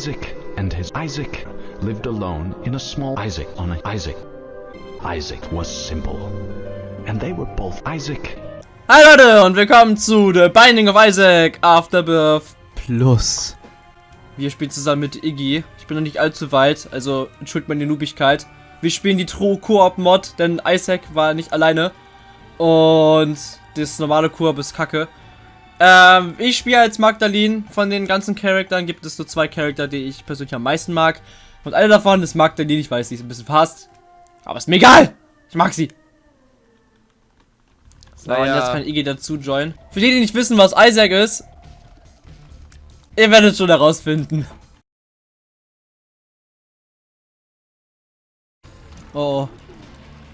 Isaac and his Isaac lived alone in a small Isaac on a Isaac. Isaac was simple, and they were both Isaac. Hi Leute und willkommen zu The Binding of Isaac Afterbirth Plus. Wir spielen zusammen mit Iggy. Ich bin noch nicht allzu weit, also entschuldigt meine Noobigkeit. Wir spielen die True Koop Mod, denn Isaac war nicht alleine. Und das normale Koop ist kacke. Ähm, ich spiele als Magdalene. Von den ganzen Charakteren gibt es so zwei Charakter, die ich persönlich am meisten mag. Und eine davon ist Magdalene. Ich weiß, sie ist ein bisschen fast. Aber ist mir egal. Ich mag sie. So, Naja. und jetzt kann Iggy dazu joinen. Für die, die nicht wissen, was Isaac ist, ihr werdet schon herausfinden. Oh.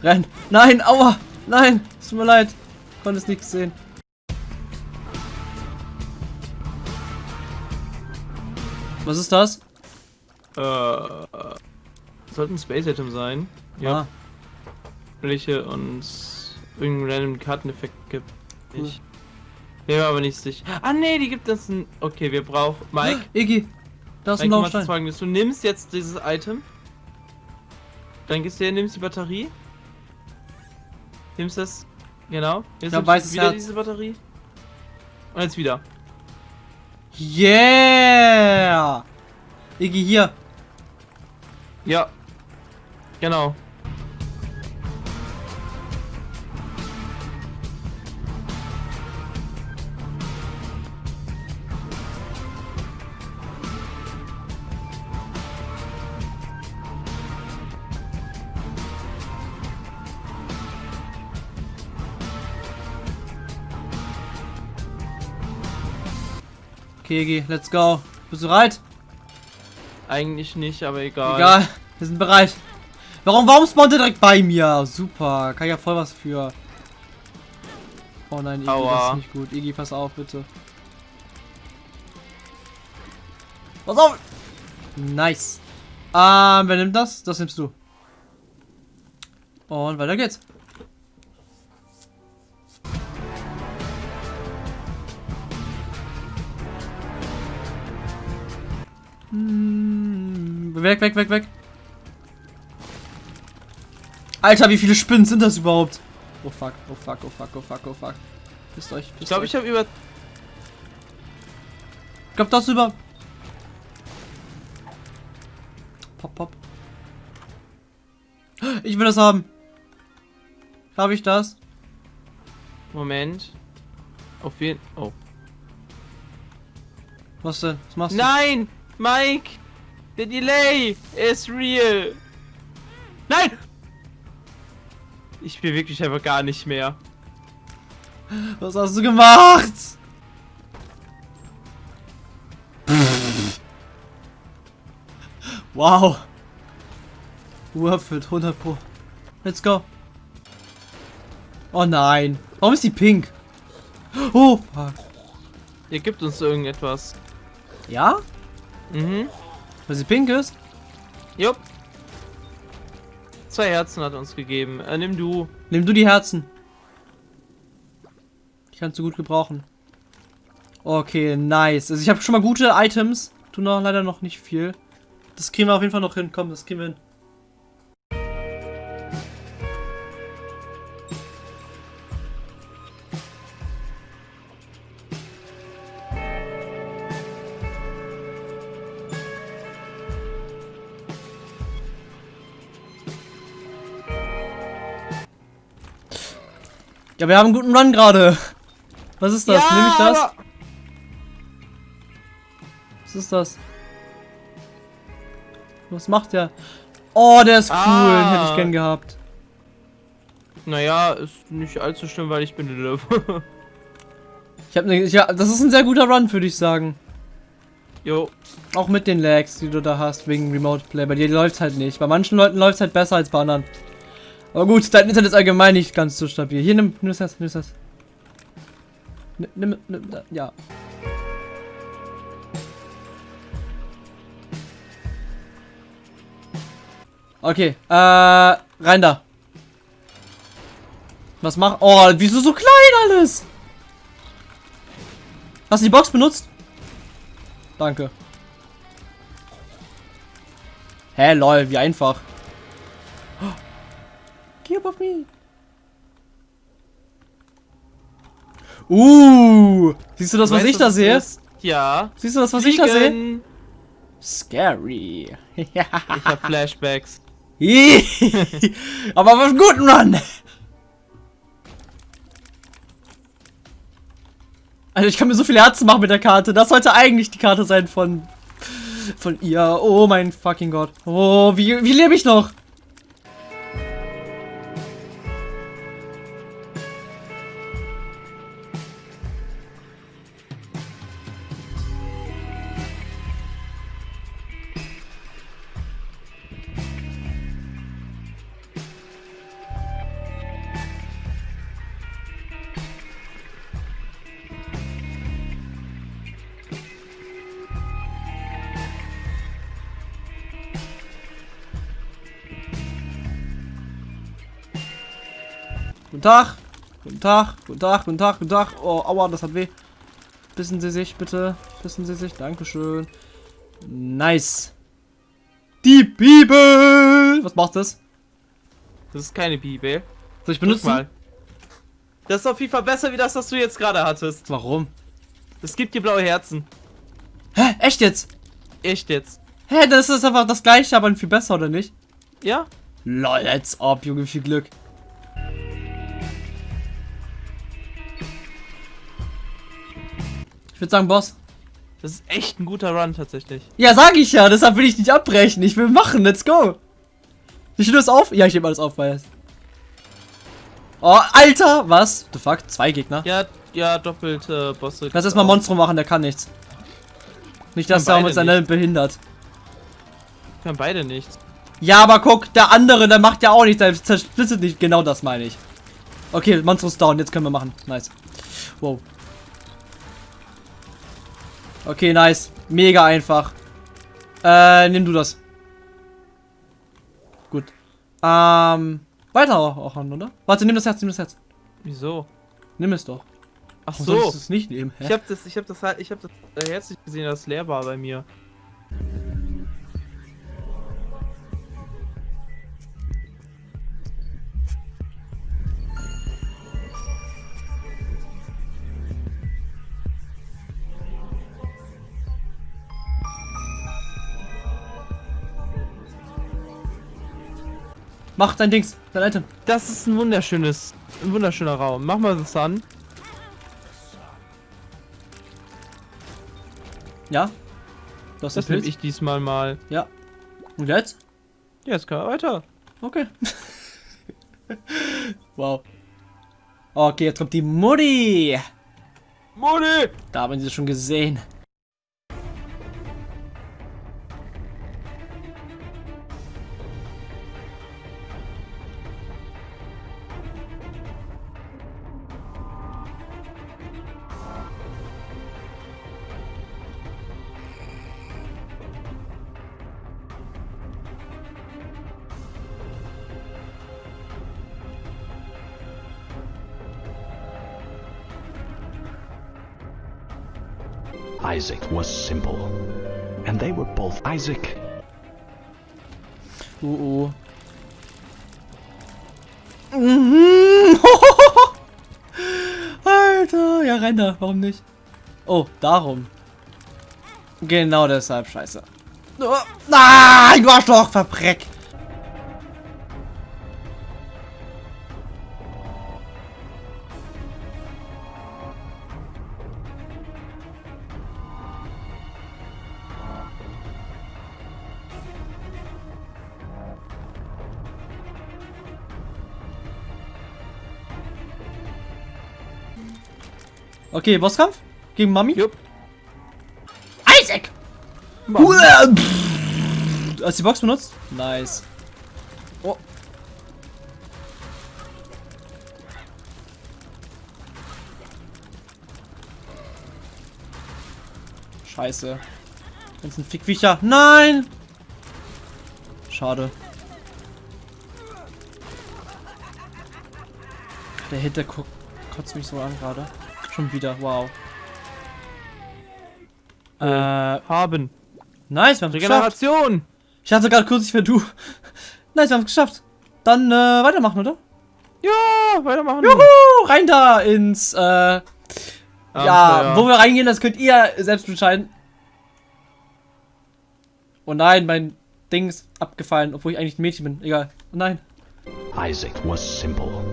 Renn. Nein, aua. Nein, es tut mir leid. Ich konnte es nichts sehen. Was ist das? Äh, sollte ein Space Atom sein. Ja. Ah, Welche uns irgendeinen random Karteneffekt gibt. Cool. Ich bin aber nicht sicher. Ah nee, die gibt uns ein. Okay, wir brauchen. Mike, Iggy, da ist ein folgendes. Du nimmst jetzt dieses Item. Dann gehst du her, nimmst die Batterie. Nimmst das. Genau. Jetzt Ja, nimmst du wieder Herz. diese Batterie. Und jetzt wieder. Yeah! Iggy, hier. Ja. Genau. Iggy, let's go. Bist du bereit? Eigentlich nicht, aber egal. Egal, wir sind bereit. Warum, warum spawnt er direkt bei mir? Super, kann ich ja voll was für. Oh nein, Iggy, das Aua. ist nicht gut. Iggy, pass auf, bitte. Pass auf! Nice. Ähm, wer nimmt das? Das nimmst du. Und weiter geht's. Weg, weg, weg, weg. Alter, wie viele Spinnen sind das überhaupt? Oh fuck, oh fuck, oh fuck, oh fuck, oh fuck. Pisst euch, pisst Ich glaube, ich habe über. Ich glaub, das über. Pop, pop. Ich will das haben. Habe ich das? Moment. Auf jeden. Oh. Was denn? Was machst Nein! Mike! Der Delay ist real! Nein! Ich spiele wirklich einfach gar nicht mehr. Was hast du gemacht? wow. Erfüllt, 100 pro. Let's go. Oh nein. Warum ist die pink? Oh, fuck. Ihr gibt uns irgendetwas. Ja? Mhm. Weil sie pink ist? Jupp. Zwei Herzen hat er uns gegeben. Äh, nimm du. Nimm du die Herzen. Die kannst du gut gebrauchen. Okay, nice. Also ich habe schon mal gute Items. Tu noch leider noch nicht viel. Das kriegen wir auf jeden Fall noch hin. Komm, das kriegen wir hin. Ja, wir haben einen guten Run gerade. Was ist das? Nehme ich das? Was ist das? Was macht der? Oh, der ist cool. Den Ah. hätte ich gern gehabt. Naja, ist nicht allzu schlimm, weil ich bin Lilith. Ich habe ne, ja, das ist ein sehr guter Run, würde ich sagen. jo. Auch mit den Lags, die du da hast, wegen Remote Play. Bei dir läuft halt nicht. Bei manchen Leuten läuft es halt besser als bei anderen. Aber gut, dein Internet ist allgemein nicht ganz so stabil. Hier, nimm, nimm das, nimm das. Nimm, nimm, ja. Okay, äh, rein da. Was mach? Oh, wieso so klein alles? Hast du die Box benutzt? Danke. Hä, lol, wie einfach. Geh up me. Uh, siehst du das, was Weißt ich da sehe? ist? Ja. Siehst du das, was ich da sehe? Scary. Ich hab Flashbacks. Aber auf einen guten Run. Also ich kann mir so viele Herzen machen mit der Karte. Das sollte eigentlich die Karte sein von von ihr. Oh mein fucking Gott. Oh, wie, wie lebe ich noch? Guten Tag. Guten Tag. Guten Tag. Guten Tag. Guten Tag. Oh, aua, das hat weh. Bissen Sie sich, bitte. Bissen Sie sich. Dankeschön. Nice. Die Bibel. Was macht das? Das ist keine Bibel. Soll ich benutzen? mal. Das ist auf jeden Fall besser, wie das, was du jetzt gerade hattest. Warum? Es gibt dir blaue Herzen. Hä? Echt jetzt? Echt jetzt. Hä, das ist einfach das gleiche, aber viel besser, oder nicht? Ja? Lol, als ob, Junge, viel Glück. Ich würde sagen, Boss. Das ist echt ein guter Run tatsächlich. Ja, sag ich ja, deshalb will ich nicht abbrechen. Ich will machen, let's go. Ich löse auf? Ja, ich nehme alles auf, weil. Oh, Alter! Was? The fuck? Zwei Gegner? Ja, ja, doppelte Bosse. Lass erstmal Monstrum machen, der kann nichts. Nicht, dass der beide uns seine behindert. Kann beide nichts. Ja, aber guck, der andere, der macht ja auch nichts, der zersplittert nicht. Genau das meine ich. Okay, Monstrum ist down, jetzt können wir machen. Nice. Wow. Okay, nice. Mega einfach. Äh, nimm du das. Gut. Ähm, weiter auch, an, oder? Warte, nimm das Herz, nimm das Herz. Wieso? Nimm es doch. Ach Warum so. du es nicht nehmen? Hä? Ich hab das, ich hab das halt, ich hab das äh, Herz nicht gesehen, das leer war bei mir. Mach dein Dings, dein Item. Das ist ein wunderschönes, ein wunderschöner Raum. Mach mal das an. Ja? Das den nehme ich diesmal mal. Ja. Und jetzt? Ja, jetzt kann er weiter. Okay. wow. Okay, jetzt kommt die Mutti. Moni! Da haben sie schon gesehen. Isaac was simple. And they were both Isaac. Uh oh. Mhm. Alter, ja renn da, warum nicht? Oh, darum. Genau deshalb, scheiße. Oh, Nein, du Arschloch, verbreck. Okay, Bosskampf? Gegen Mami? Jupp. Isaac! Hast du die Box benutzt? Nice. Oh. Scheiße. Ganzen Fickviecher. Nein! Schade. Der guckt, kotzt mich so an gerade. Schon wieder, wow. Äh, Haben. nice, wir haben es geschafft. Regeneration! Ich hatte gerade kurz, ich wäre du. Nice, wir haben es geschafft. Dann äh, weitermachen, oder? Ja, weitermachen. Juhu, rein da ins, äh, ja, Abenteuer. wo wir reingehen, das könnt ihr selbst entscheiden. Oh nein, mein Ding ist abgefallen, obwohl ich eigentlich ein Mädchen bin. Egal. Oh nein. Isaac was simple,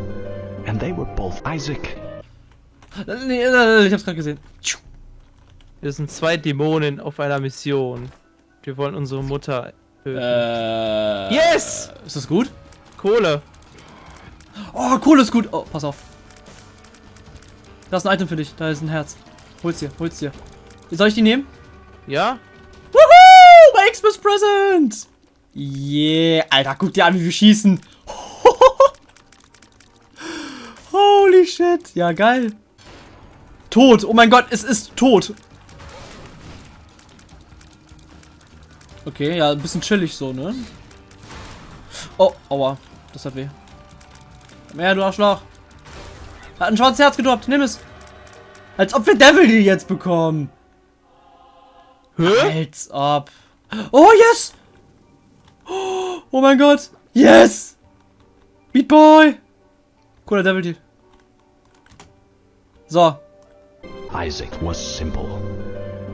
and they were both Isaac. Nee, äh, ich hab's gerade gesehen. Wir sind zwei Dämonen auf einer Mission. Wir wollen unsere Mutter töten. Äh. Yes! Ist das gut? Kohle. Oh, Kohle ist gut. Oh, pass auf. Da ist ein Item für dich. Da ist ein Herz. Hol's dir, hol's dir. Soll ich die nehmen? Ja? Woohoo! Mein Xmas Present! Yeah. Alter, guck dir an, wie wir schießen. Holy shit. Ja, geil. Tot. Oh mein Gott, es ist tot. Okay, ja, ein bisschen chillig so, ne? Oh, aua. Das hat weh. Her, du Arschloch. Hat ein schwarzes Herz gedroppt. Nimm es. Als ob wir Devil die jetzt bekommen. Hä? Als ob. Oh, yes! Oh mein Gott. Yes! Beat Boy! Cooler Devil Deal. So. Isaac was simple,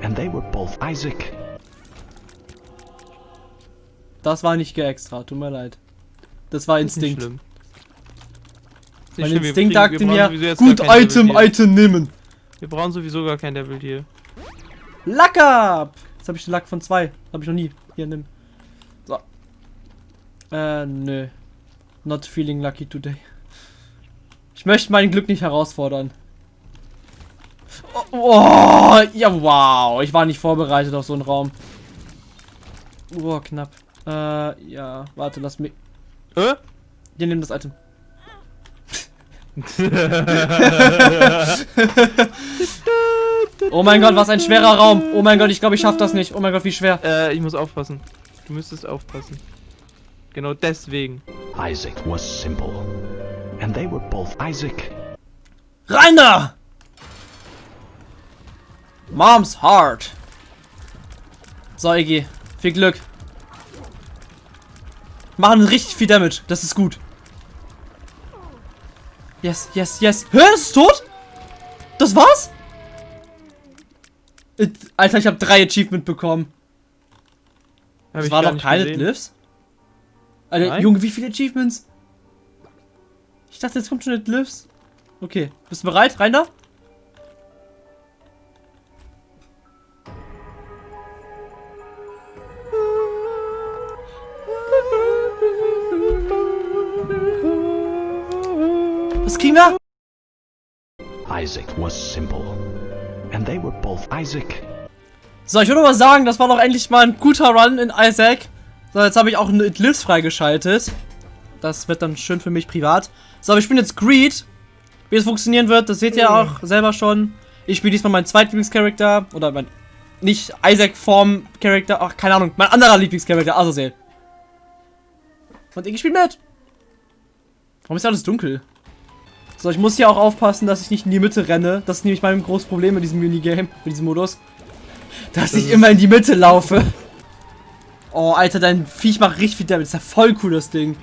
and they were both Isaac. Das war nicht geextra. Tut mir leid. Das war Ist nicht Instinkt. schlimm. Ist nicht Mein schlimm, Instinkt sagte mir, gut, Item. Item nehmen. Wir brauchen sowieso gar kein Devil Deal. Luck up! Jetzt habe ich den Luck von zwei. Habe ich noch nie. Hier, nimm. So. Äh, nö. Not feeling lucky today. Ich möchte mein Glück nicht herausfordern. Oh, oh, ja, wow. Ich war nicht vorbereitet auf so einen Raum. Oh, knapp. Äh, ja. Warte, lass mich. Hä? Hier, nimm das Item. Oh mein Gott, was ein schwerer Raum. Oh mein Gott, ich glaube, ich schaff das nicht. Oh mein Gott, wie schwer. Äh, ich muss aufpassen. Du müsstest aufpassen. Genau deswegen. Isaac was simple, and they were both Isaac. Rein da! Mom's Heart. So, Iggy. Viel Glück. Machen richtig viel Damage. Das ist gut. Yes, yes, yes. Hä, ist es tot? Das war's? Äh, Alter, ich habe drei Achievement bekommen. Hab Das war doch keine. Glyphs? Alter, Nein. Junge, wie viele Achievements? Ich dachte, jetzt kommt schon eine Glyphs. Okay, bist du bereit? Rein da? Isaac was simple, and they were both Isaac. So, ich würde mal sagen, das war doch endlich mal ein guter Run in Isaac. So, jetzt habe ich auch eine Glyphs freigeschaltet. Das wird dann schön für mich privat. So, aber ich bin jetzt Greed. Wie es funktionieren wird, das seht ihr auch selber schon. Ich spiele diesmal meinen Zweitlieblingscharakter. Oder mein. Nicht Isaac-Form-Charakter. Ach, keine Ahnung. Mein anderer Lieblingscharakter, Azazel. Und ich spiele mit. Warum ist alles dunkel? So, ich muss hier auch aufpassen, dass ich nicht in die Mitte renne. Das ist nämlich mein großes Problem mit diesem Minigame, mit diesem Modus. Dass ich ist- immer in die Mitte laufe. Oh, Alter, dein Viech macht richtig viel Damage. Das ist ja voll cool, das Ding.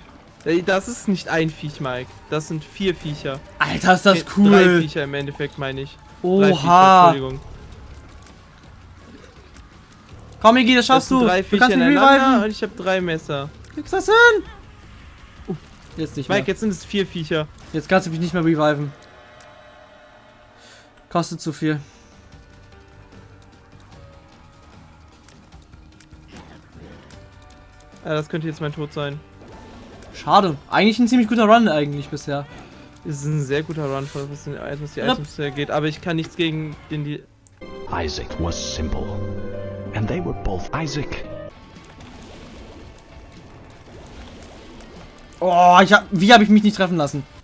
Das ist nicht ein Viech, Mike. Das sind vier Viecher. Alter, ist das Drei cool. Viecher im Endeffekt, meine ich. Drei Viecher, Oha. Entschuldigung. Komm, Iggy, das Das schaffst sind du. drei Du Viecher kannst mich reviven. und ich habe drei Messer. Kriegst das hin? Jetzt nicht mehr. Mike, jetzt sind es vier Viecher. Jetzt kannst du mich nicht mehr reviven. Kostet zu viel. Ja, das könnte jetzt mein Tod sein. Schade. Eigentlich ein ziemlich guter Run eigentlich bisher. Es ist ein sehr guter Run, was die Items, die. Items geht, aber ich kann nichts gegen den die. Isaac was simple, and they were both Isaac. Oh, ich hab, wie habe ich mich nicht treffen lassen?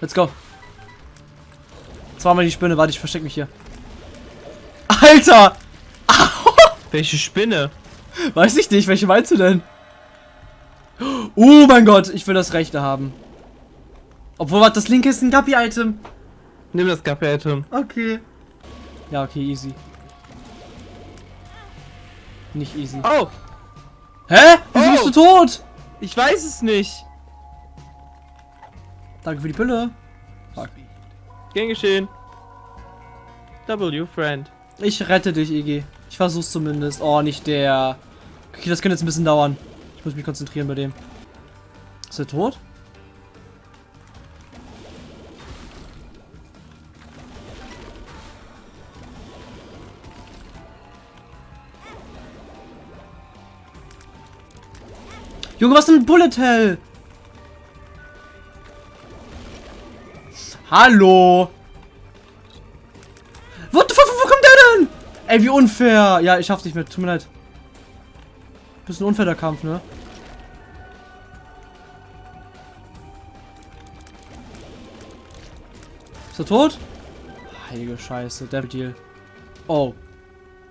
Let's go. Zweimal die Spinne. Warte, ich versteck mich hier. Alter! Welche Spinne? Weiß ich nicht. Welche meinst du denn? Oh mein Gott, ich will das rechte haben. Obwohl, was das linke ist ein Guppy-Item. Nimm das Gappe-Item. Okay. Ja, okay, easy. Nicht easy. Oh! Hä? Wieso Oh. bist du tot? Ich weiß es nicht. Danke für die Pille. Fuck. Gern geschehen. W, Friend. Ich rette dich, Iggy. Ich versuch's zumindest. Oh, nicht der. Okay, das könnte jetzt ein bisschen dauern. Ich muss mich konzentrieren bei dem. Ist er tot? Junge, was ist denn Bullet Hell? Hallo? What the fuck, wo kommt der denn? Ey, wie unfair. Ja, ich schaff's nicht mehr. Tut mir leid. Bisschen unfair der Kampf, ne? Ist er tot? Heilige Scheiße, Devil Deal. Oh.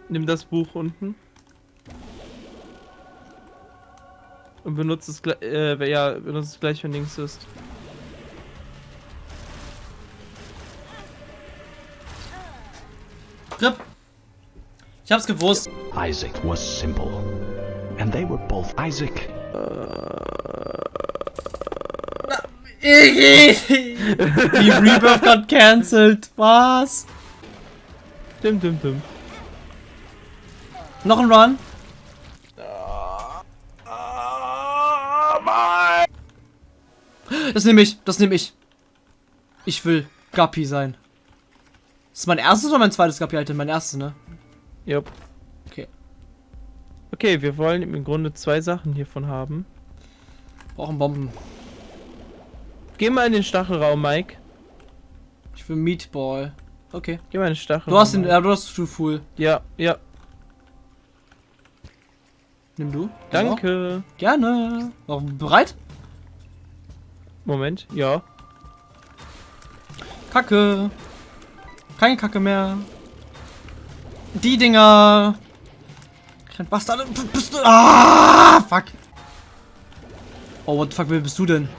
Nimm das Buch unten. Und benutze es gleich, äh, ja, benutze es gleich, wenn links ist. Rip. Ich hab's gewusst. Isaac was simple. And they were both Isaac. Iggy! Die Rebirth got cancelled. Was? Dim, dim, dim. Noch ein Run? Das nehme ich, das nehme ich. Ich will Guppy sein. Das ist mein erstes oder mein zweites Guppy-Item? Mein erstes, ne? Jupp. Okay. Okay, wir wollen im Grunde zwei Sachen hiervon haben. Brauchen Bomben. Geh mal in den Stachelraum, Mike. Ich will Meatball. Okay. Geh mal in den Stachelraum. Du hast den, ja, du hast True Fool. Ja, ja. Nimm du. Danke. Ja. Gerne. Warum, bereit? Moment, ja. Kacke. Keine Kacke mehr. Die Dinger. Kein Bastard. Bist du. Ah, fuck. Oh, what the fuck, wer bist du denn?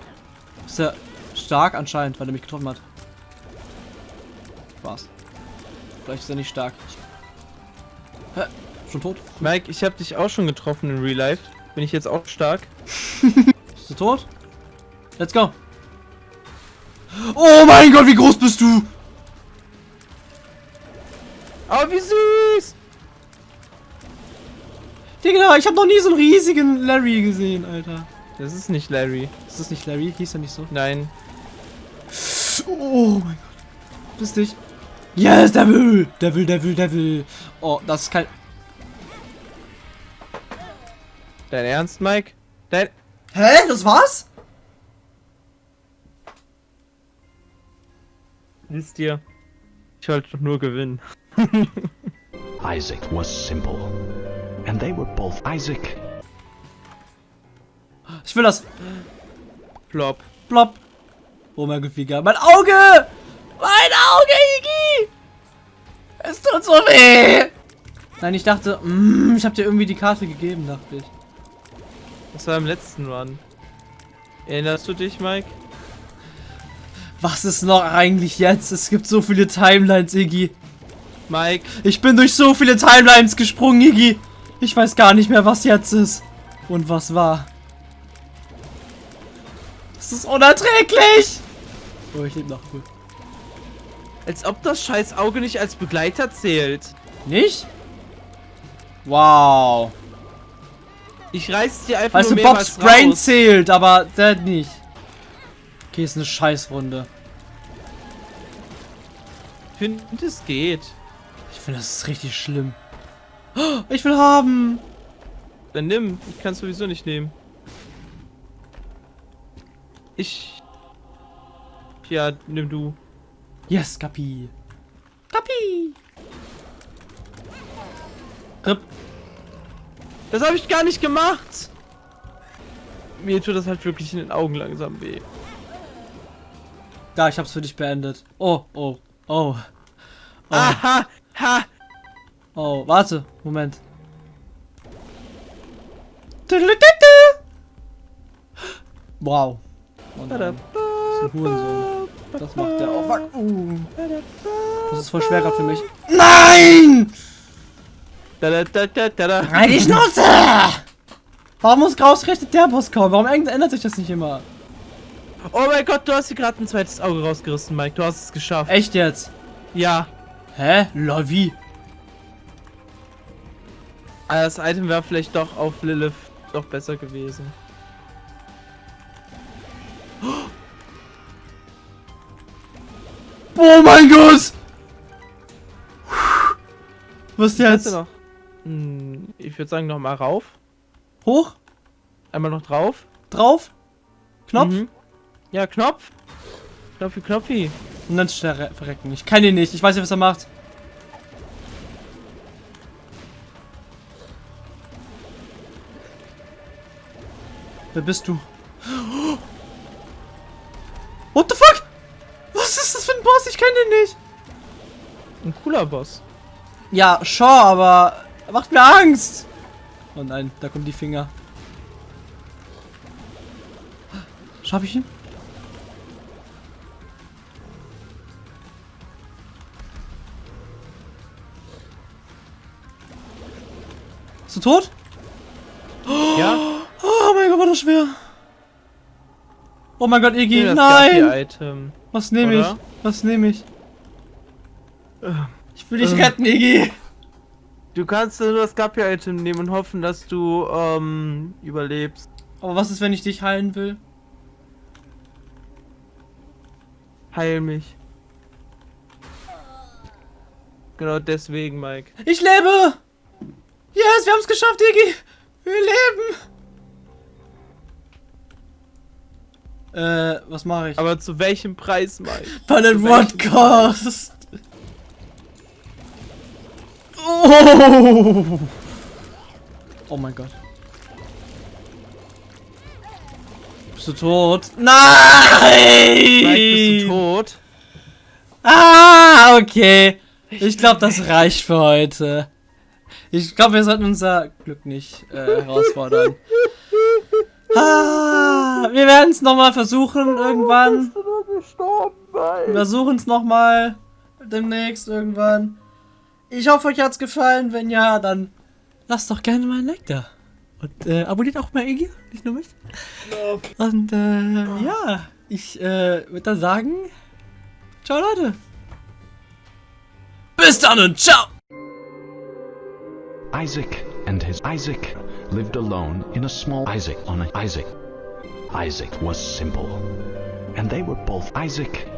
Ist er stark anscheinend, weil er mich getroffen hat. Spaß. Vielleicht ist er nicht stark. Hä? Schon tot? Mike, ich habe dich auch schon getroffen in Real Life. Bin ich jetzt auch stark? Bist du tot? Let's go. Oh mein Gott, wie groß bist du? Oh, wie süß! Digga, ich habe noch nie so einen riesigen Larry gesehen, Alter. Das ist nicht Larry. Ist das nicht Larry? Hieß er nicht so? Nein. Oh mein Gott. Bist dich. Yes, Devil! Devil, Devil, Devil. Oh, das ist kein. Dein Ernst, Mike? Dein. Hä? Das war's? Wisst ihr? Ich wollte doch nur gewinnen. Isaac was simple. And they were both Isaac. Ich will das. Plop. Blopp. Oh mein Gott, wie geil. Mein Auge! Mein Auge, Iggy! Es tut so weh! Nein, ich dachte, mm, ich hab dir irgendwie die Karte gegeben, dachte ich. Das war im letzten Run. Erinnerst du dich, Mike? Was ist noch eigentlich jetzt? Es gibt so viele Timelines, Iggy. Mike, Ich bin durch so viele Timelines gesprungen, Iggy. Ich weiß gar nicht mehr, was jetzt ist. Und was war. Das ist unerträglich. Oh, ich lebe noch gut. als ob das scheiß Auge nicht als Begleiter zählt. Nicht? Wow. Ich reiß dir einfach Weißt nur du, Bob's Brain raus. zählt, aber der nicht. Okay, ist eine Scheißrunde. Ich finde, es geht. Finde, das ist richtig schlimm. Oh, Ich will haben. Dann nimm. Ich kann es sowieso nicht nehmen. Ich. Ja, nimm du. Yes, Kapi. Kapi. Rip. Das habe ich gar nicht gemacht. Mir tut das halt wirklich in den Augen langsam weh. Da, ich hab's für dich beendet. Oh, oh, oh. Oh, Aha! Ha! oh, warte, Moment. Wow. Hurensohn. Das macht der. Oh. Uh. Das ist voll schwer gerade für mich. Nein! Rein die Schnauze! Warum muss ausgerechnet der Boss kommen? Warum ändert sich das nicht immer? Oh mein Gott, du hast dir gerade ein zweites Auge rausgerissen, Mike. Du hast es geschafft. Echt jetzt? Ja. Hä? Wie? Aber das Item wäre vielleicht doch auf Lilith doch besser gewesen. Oh mein Gott! Was Kannst jetzt? noch? Hm, ich würde sagen, noch mal rauf. Hoch? Einmal noch drauf. Drauf? Knopf? Mhm. Ja, Knopf. Knopfi, Knopfi. Und dann schnell verrecken. Ich kann ihn nicht. Ich weiß nicht, was er macht. Wer bist du? What the fuck? Was ist das für ein Boss? Ich kenne den nicht. Ein cooler Boss. Ja, sure, aber er macht mir Angst. Oh nein, da kommen die Finger. Schaff ich ihn? Du tot? Ja? Oh mein Gott, war das schwer. Oh mein Gott, Iggy, das nein! Was nehme ich? Was nehme ich? Ich will dich Ähm. retten, Iggy. Du kannst nur das Gapi-Item nehmen und hoffen, dass du ähm, überlebst. Aber was ist, wenn ich dich heilen will? Heil mich. Genau deswegen, Mike. Ich lebe! Yes, wir haben es geschafft, Iggy! Wir leben! Äh, was mache ich? Aber zu welchem Preis, Mike? But at what cost? Oh! Oh mein Gott. Bist du tot? Nein! Mike, bist du tot? Ah, okay. Ich glaube, das reicht für heute. Ich glaube, wir sollten unser Glück nicht äh, herausfordern. Ah, wir werden es nochmal versuchen irgendwann. Wir versuchen es nochmal demnächst irgendwann. Ich hoffe, euch hat's gefallen. Wenn ja, dann lasst doch gerne mal ein Like da. Und äh, abonniert auch mal Iggy, nicht nur mich. Und äh, ja, ich äh, würde dann sagen, ciao Leute. Bis dann und ciao. Isaac and his Isaac lived alone in a small Isaac on a Isaac. Isaac was simple, and they were both Isaac